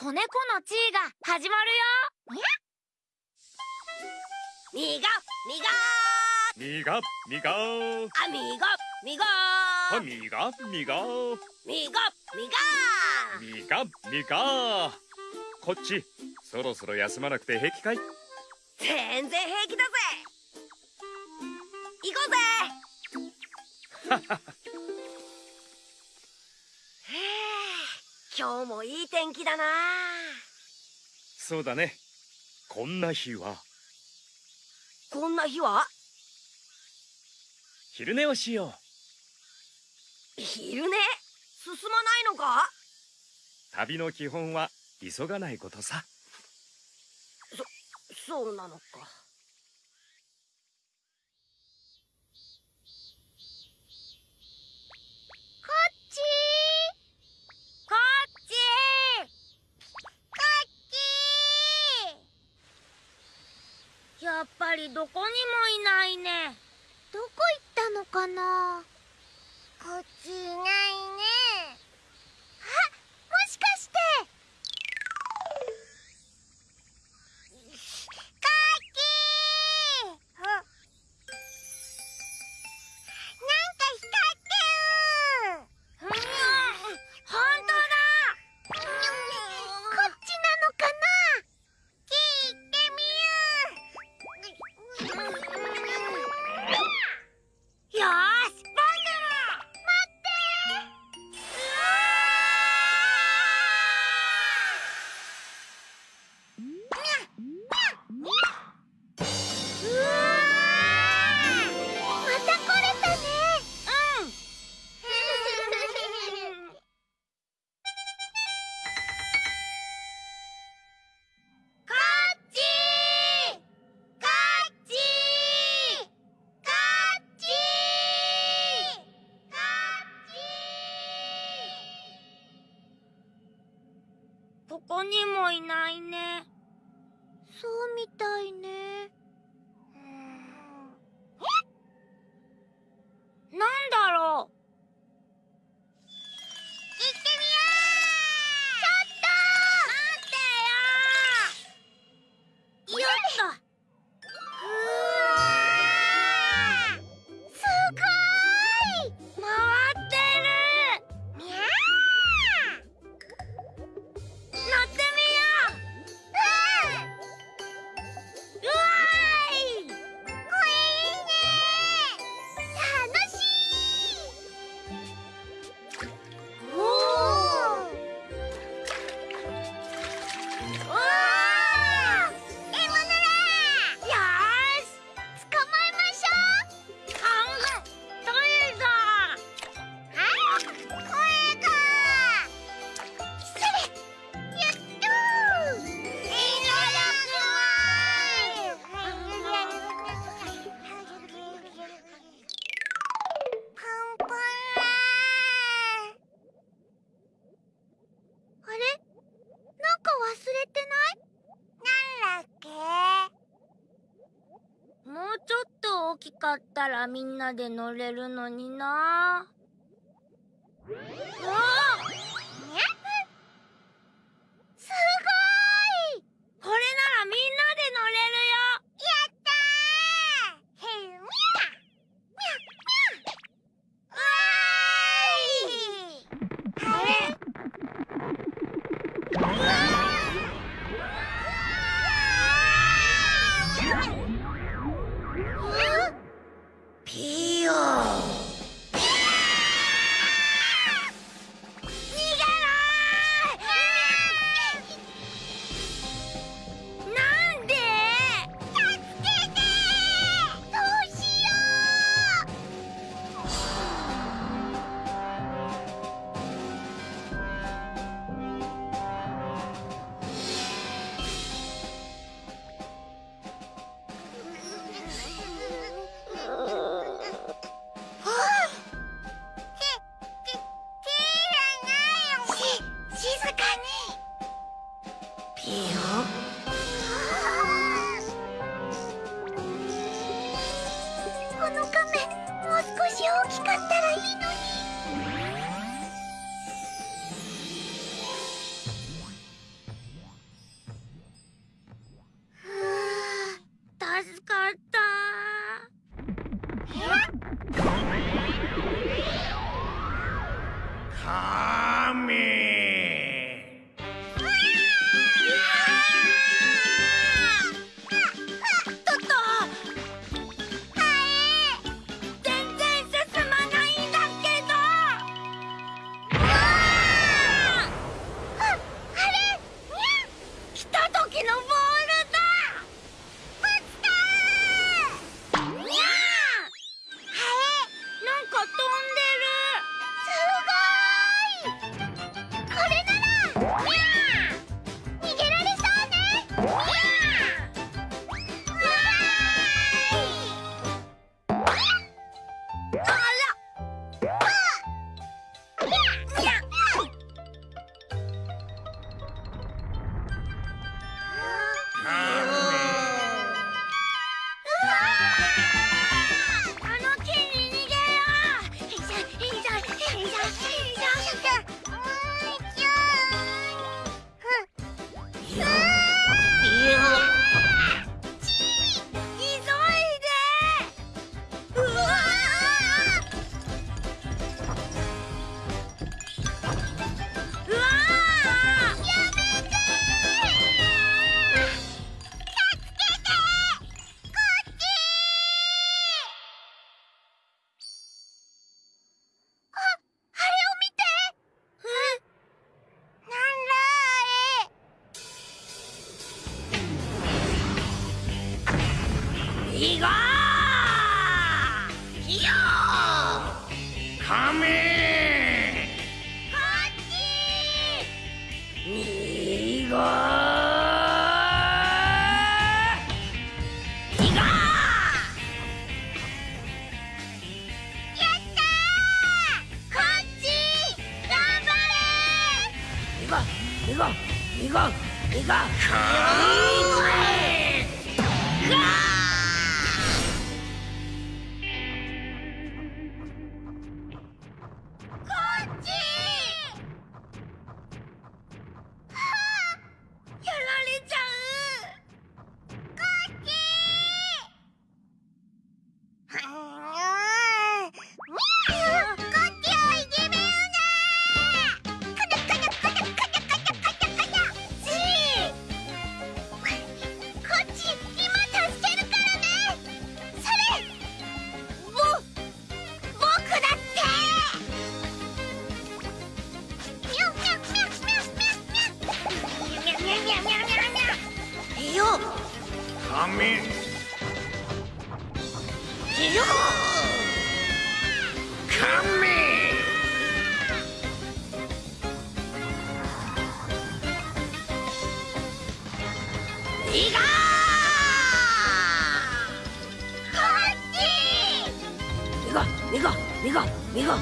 子猫の地位が始まるよ。みがみがみがあみがみがあみがみがみがみがみがみがこっちそろそろ休まなくて平気かい？全然平気だぜ。行こうぜ 今日もいい天気だな。そうだね。こんな日は。こんな日は？昼寝をしよ昼寝？進まないのか？う旅の基本は急がないことさ。そうなのかやっぱりどこにもいないね。どこ行ったのかな？こっちいないね人もいないね。そうみたいね。だったらみんなで乗れるのにな。Eli! いいよカメいよカメいがこっちみがみがみがみが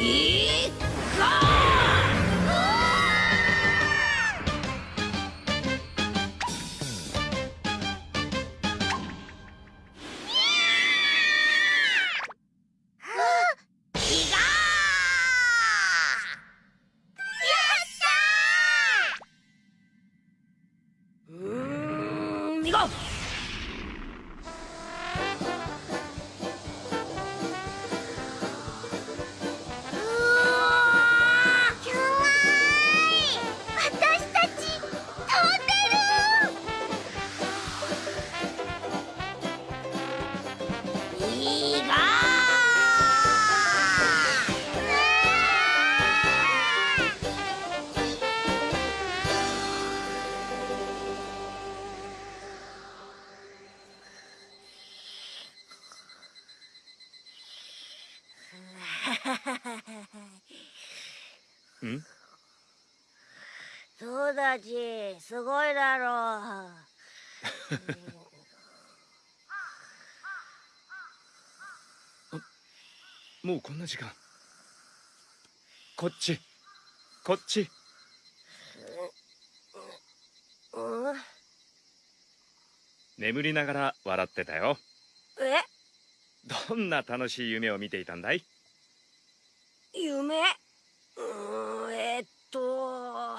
いがん？そうだちすごいだろもうこんな時間。こっち。こっち。眠りながら笑ってたよ。え？どんな楽しい夢を見ていたんだい？夢うーんえっと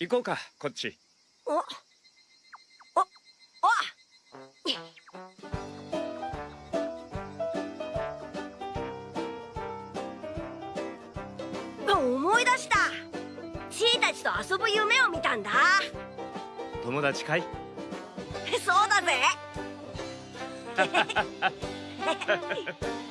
行こうかこっち。おおお思い出した。シーたちと遊ぶ夢を見たんだ。友達かい？そうだぜ